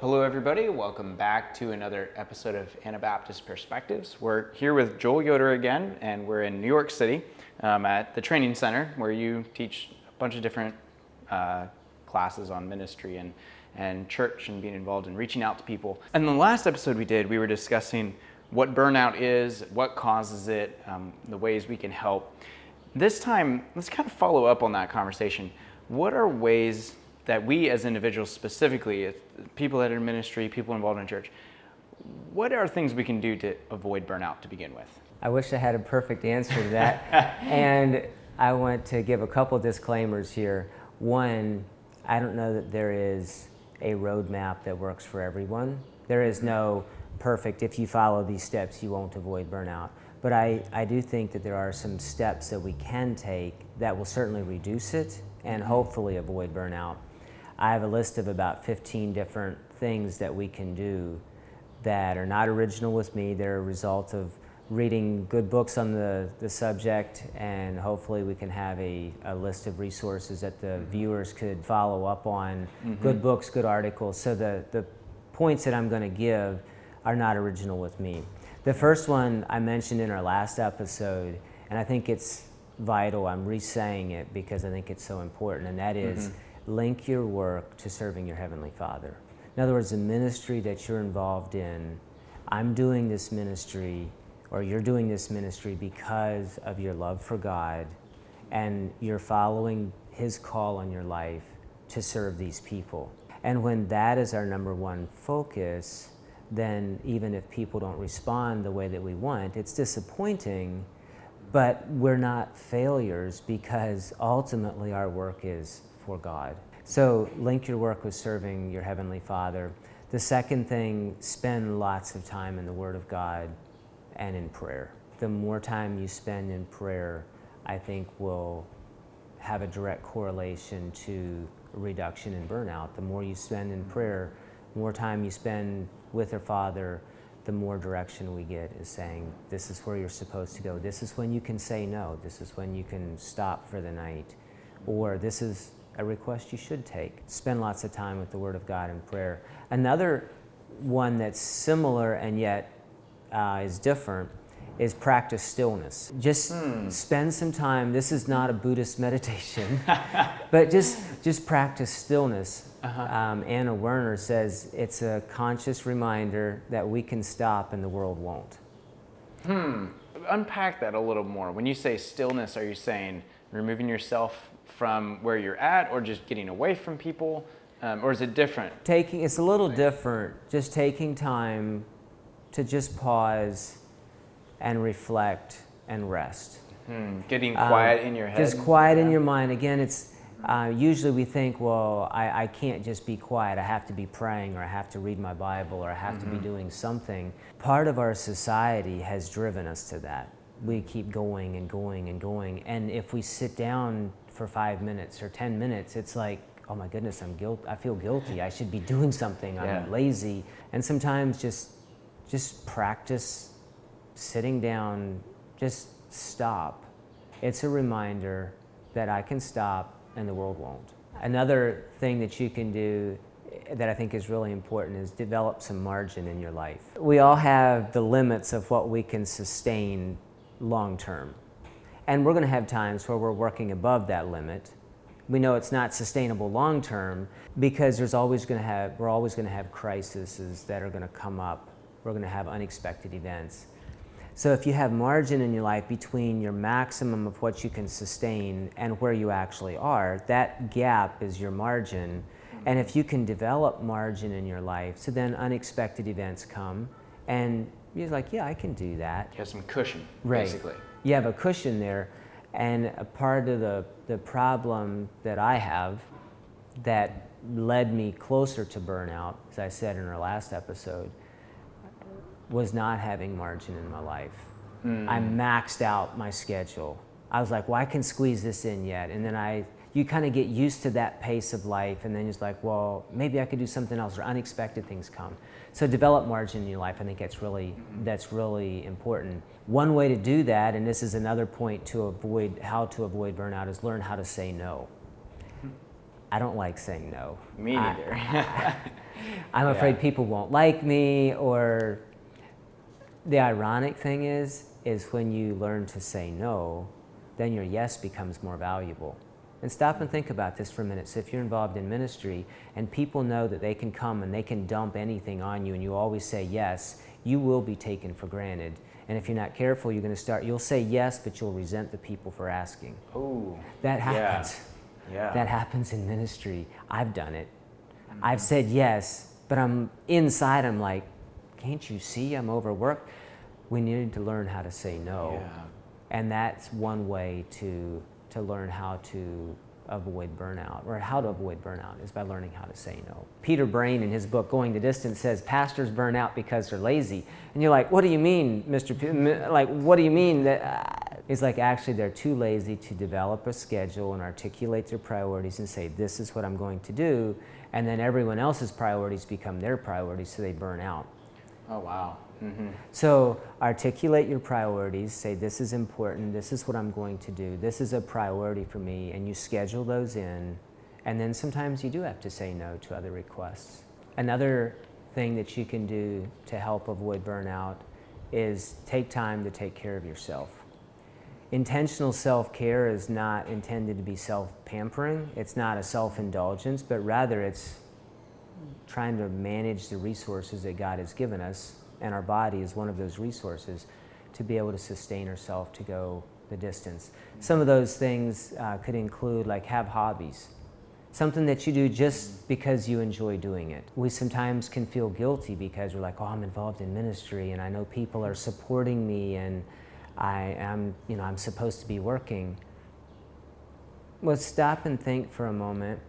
Hello, everybody. Welcome back to another episode of Anabaptist Perspectives. We're here with Joel Yoder again, and we're in New York City um, at the Training Center where you teach a bunch of different uh, classes on ministry and, and church and being involved in reaching out to people. And the last episode we did, we were discussing what burnout is, what causes it, um, the ways we can help. This time, let's kind of follow up on that conversation. What are ways that we as individuals specifically, people that are in ministry, people involved in church, what are things we can do to avoid burnout to begin with? I wish I had a perfect answer to that. and I want to give a couple disclaimers here. One, I don't know that there is a roadmap that works for everyone. There is no perfect, if you follow these steps, you won't avoid burnout. But I, I do think that there are some steps that we can take that will certainly reduce it and mm-hmm. hopefully avoid burnout. I have a list of about 15 different things that we can do that are not original with me. They're a result of reading good books on the, the subject and hopefully we can have a, a list of resources that the mm-hmm. viewers could follow up on. Mm-hmm. Good books, good articles. So the, the points that I'm going to give are not original with me. The first one I mentioned in our last episode, and I think it's vital, I'm re-saying it because I think it's so important, and that is mm-hmm. Link your work to serving your Heavenly Father. In other words, the ministry that you're involved in, I'm doing this ministry, or you're doing this ministry because of your love for God, and you're following His call on your life to serve these people. And when that is our number one focus, then even if people don't respond the way that we want, it's disappointing, but we're not failures because ultimately our work is for God. So link your work with serving your Heavenly Father. The second thing, spend lots of time in the Word of God and in prayer. The more time you spend in prayer, I think will have a direct correlation to reduction in burnout. The more you spend in prayer, more time you spend with her father, the more direction we get is saying, this is where you're supposed to go. This is when you can say no. This is when you can stop for the night. Or this is a request you should take. Spend lots of time with the Word of God and prayer. Another one that's similar and yet uh, is different is practice stillness. Just hmm. spend some time. This is not a Buddhist meditation, but just just practice stillness. Uh-huh. Um, Anna Werner says it's a conscious reminder that we can stop and the world won't. Hmm. Unpack that a little more. When you say stillness, are you saying removing yourself from where you're at, or just getting away from people, um, or is it different? Taking it's a little different. Just taking time to just pause and reflect and rest. Hmm. Getting quiet um, in your head. Just quiet yeah. in your mind. Again, it's uh, usually we think, well, I, I, can't just be quiet. I have to be praying, or I have to read my Bible, or I have mm-hmm. to be mm-hmm. doing something. Part of our society has driven us to that. We keep going and going and going. And if we sit down for five minutes or 10 minutes, it's like, oh my goodness, I'm guilt. I feel guilty. I should be doing something. I'm yeah. lazy. And sometimes just, just practice sitting down, just stop. It's a reminder that I can stop and the world won't. Another thing that you can do eh, that I think is really important is develop some margin in your life. We all have the limits of what we can sustain long term. And we're going to have times where we're working above that limit. We know it's not sustainable long term because there's always going to have, we're always going to have crises that are going to come up. We're going to have unexpected events. So if you have margin in your life between your maximum of what you can sustain and where you actually are, that gap is your margin. And if you can develop margin in your life, so then unexpected events come and you're like, yeah, I can do that. You have some cushion, right. basically. You have a cushion there. And a part of the, the problem that I have that led me closer to burnout, as I said in our last episode, was not having margin in my life. Mm. I maxed out my schedule. I was like, well, I can squeeze this in yet. And then I, you kind of get used to that pace of life and then it's like, well, maybe I could do something else or unexpected things come. So develop margin in your life. I think that's really, mm-hmm. that's really important. One way to do that, and this is another point to avoid, how to avoid burnout is learn how to say no. Hmm. I don't like saying no. Me neither. I, I'm afraid Yeah. people won't like me or the ironic thing is is when you learn to say no, then your yes becomes more valuable. And stop and think about this for a minute. So if you're involved in ministry and people know that they can come and they can dump anything on you and you always say yes, you will be taken for granted. And if you're not careful, you're going to start you'll say yes, but you'll resent the people for asking. Oh, That happens. yeah. That happens in ministry. I've done it. Mm-hmm. I've said yes, but I'm inside, I'm like, can't you see I'm overworked? We need to learn how to say no. Yeah. And that's one way to, to learn how to avoid burnout, or how to avoid burnout is by learning how to say no. Peter Brain, in his book Going the Distance, says pastors burn out because they're lazy. And you're like, what do you mean, Mr. P-? Like, what do you mean that? Uh, it's like actually they're too lazy to develop a schedule and articulate their priorities and say, this is what I'm going to do. And then everyone else's priorities become their priorities, so they burn out. Oh, wow. Hmm So articulate your priorities, say this is important, this is what I'm going to do, this is a priority for me, and you schedule those in. And then sometimes you do have to say no to other requests. Another thing that you can do to help avoid burnout is take time to take care of yourself. Intentional self care is not intended to be self pampering, it's not a self indulgence, but rather it's trying to manage the resources that God has given us, and our body is one of those resources to be able to sustain herself to go the distance. Some of those things uh, could include like have hobbies, something that you do just because you enjoy doing it. We sometimes can feel guilty because we're like, oh, I'm involved in ministry and I know people are supporting me and I am, you know, I'm supposed to be working. Well, stop and think for a moment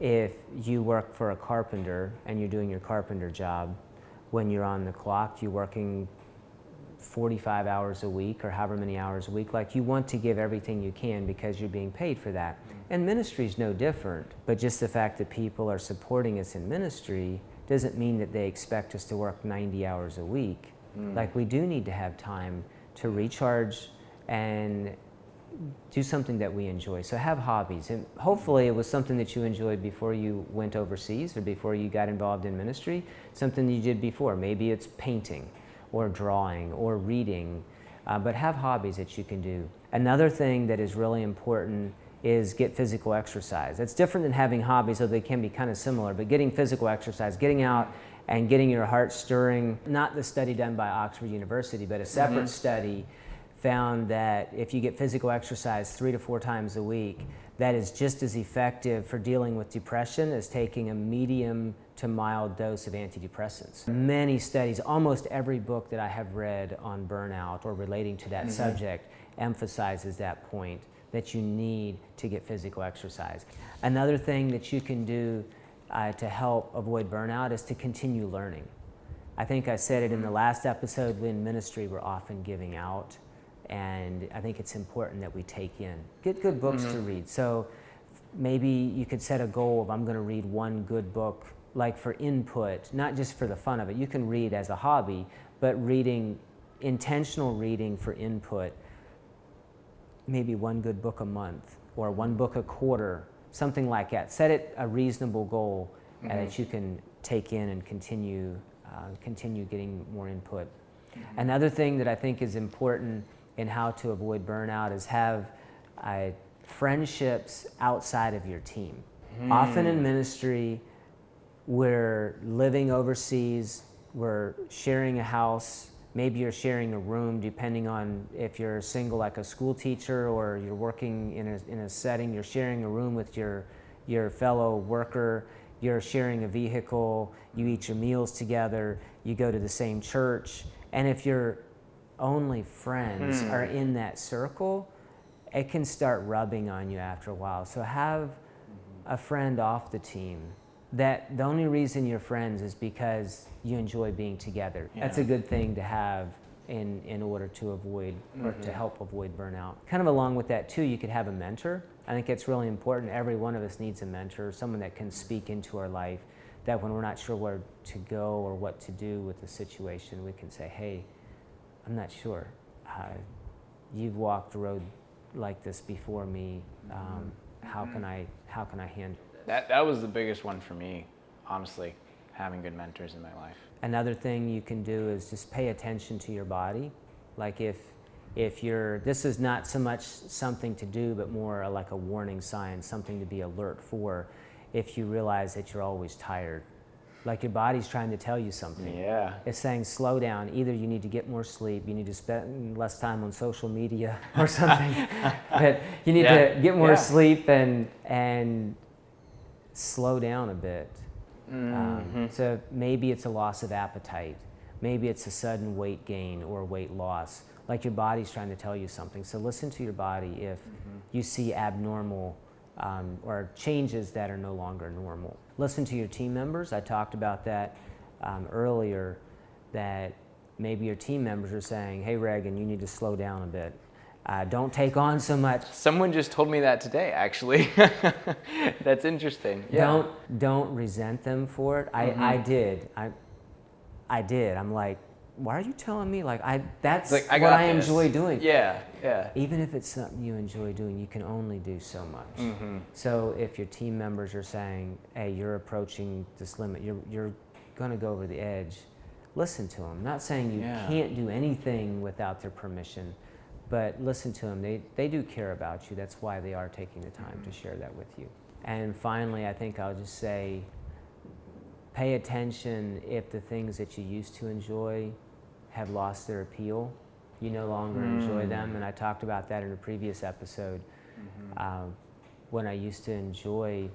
if you work for a carpenter and you're doing your carpenter job, when you're on the clock, you're working 45 hours a week or however many hours a week, like you want to give everything you can because you're being paid for that. Mm-hmm. And ministry is no different, but just the fact that people are supporting us in ministry doesn't mean that they expect us to work 90 hours a week. Mm. Like we do need to have time to recharge and do something that we enjoy. So have hobbies. And hopefully it was something that you enjoyed before you went overseas or before you got involved in ministry, something you did before. Maybe it's painting or drawing or reading, uh, but have hobbies that you can do. Another thing that is really important is get physical exercise. That's different than having hobbies, though they can be kind of similar, but getting physical exercise, getting out and getting your heart stirring, not the study done by Oxford University, but a separate study found that if you get physical exercise three to four times a week, that is just as effective for dealing with depression as taking a medium to mild dose of antidepressants. Many studies, almost every book that I have read on burnout or relating to that subject emphasizes that point that you need to get physical exercise. Another thing that you can do uh, to help avoid burnout is to continue learning. I think I said it in the last episode when ministry, we're often giving out. And I think it's important that we take in. Get good books to read. So maybe you could set a goal of I'm going to read one good book, like for input, not just for the fun of it. You can read as a hobby, but reading, intentional reading for input, maybe one good book a month or one book a quarter, something like that. Set it a reasonable goal uh, that you can take in and continue, uh, continue getting more input. Another thing that I think is important in how to avoid burnout is have uh, friendships outside of your team. Often in ministry, we're living overseas, we're sharing a house, maybe you're sharing a room, depending on if you're single, like a school teacher, or you're working in a, in a setting, you're sharing a room with your, your fellow worker, you're sharing a vehicle, you eat your meals together, you go to the same church. And if your only friends are hmm. in that circle, it can start rubbing on you after a while. So have mm-hmm. a friend off the team that the only reason you're friends is because you enjoy being together. That's a good thing to have in, in order to avoid or to mm-hmm. help avoid burnout. Kind of along with that too, you could have a mentor. I think it's really important. Every one of us needs a mentor, someone that can speak into our life that when we're not sure where to go or what to do with the situation, we can say, hey, I'm not sure. Uh, you've walked the road like this before me. Um, how can I how can I handle it? That, that was the biggest one for me, honestly. having good mentors in my life. Another thing you can do is just pay attention to your body. Like if if you're this is not so much something to do but more like a warning sign, something to be alert for if you realize that you're always tired. Like your body's trying to tell you something. Yeah. It's saying slow down. Either you need to get more sleep, you need to spend less time on social media or something. but you need Yeah. to get more Yeah. sleep and and slow down a bit. Mm-hmm. Um, so maybe it's a loss of appetite. Maybe it's a sudden weight gain or weight loss. Like your body's trying to tell you something. So listen to your body if you see abnormal um, or changes that are no longer normal. Listen to your team members. I talked about that um, earlier. That maybe your team members are saying, "Hey, Reagan, you need to slow down a bit. Uh, don't take on so much. Someone just told me that today, actually. That's interesting. Yeah. Don't don't resent them for it. I, I did. I I did. I'm like, why are you telling me? Like I that's like, I what I this. enjoy doing. Yeah, yeah. Even if it's something you enjoy doing, you can only do so much. Mm-hmm. So if your team members are saying, "Hey, you're approaching this limit. You're you're going to go over the edge," listen to them. Not saying you Yeah. can't do anything without their permission, but listen to them. They they do care about you. That's why they are taking the time to share that with you. And finally, I think I'll just say, pay attention if the things that you used to enjoy have lost their appeal. You no longer enjoy them, and I talked about that in a previous episode. Um, when I used to enjoy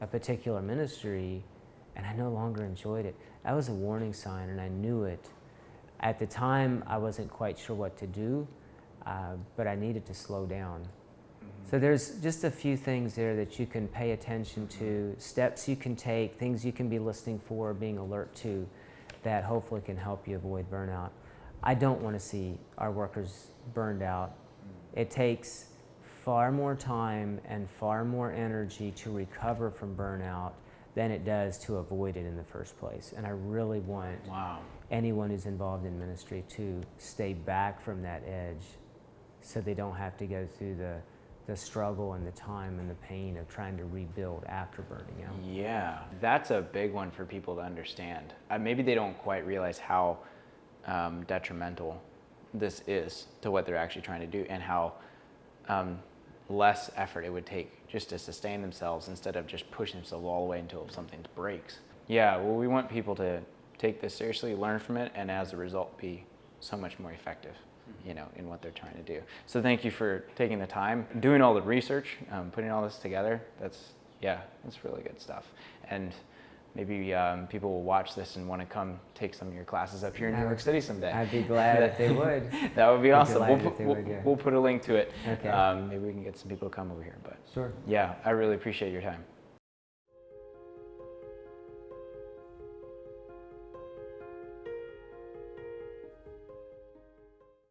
a particular ministry and I no longer enjoyed it, that was a warning sign, and I knew it. At the time, I wasn't quite sure what to do, uh, but I needed to slow down. So there's just a few things there that you can pay attention to, steps you can take, things you can be listening for, being alert to, that hopefully can help you avoid burnout. I don't want to see our workers burned out. Mm. It takes far more time and far more energy to recover from burnout than it does to avoid it in the first place. And I really want Wow. anyone who's involved in ministry to stay back from that edge so they don't have to go through the, the struggle and the time and the pain of trying to rebuild after burning out. Yeah, that's a big one for people to understand. Uh, maybe they don't quite realize how um, detrimental this is to what they're actually trying to do and how um, less effort it would take just to sustain themselves instead of just pushing themselves all the way until something breaks. Yeah, well, we want people to take this seriously, learn from it, and as a result, be so much more effective. You know, in what they're trying to do. So thank you for taking the time, doing all the research, um, putting all this together. That's yeah, that's really good stuff. And maybe um, people will watch this and want to come take some of your classes up here in New York City someday. I'd be glad if they would. that would be Be awesome. We'll put, we'll, would, yeah. we'll put a link to it. Okay. Um, maybe we can get some people to come over here. But Sure. yeah, I really appreciate your time.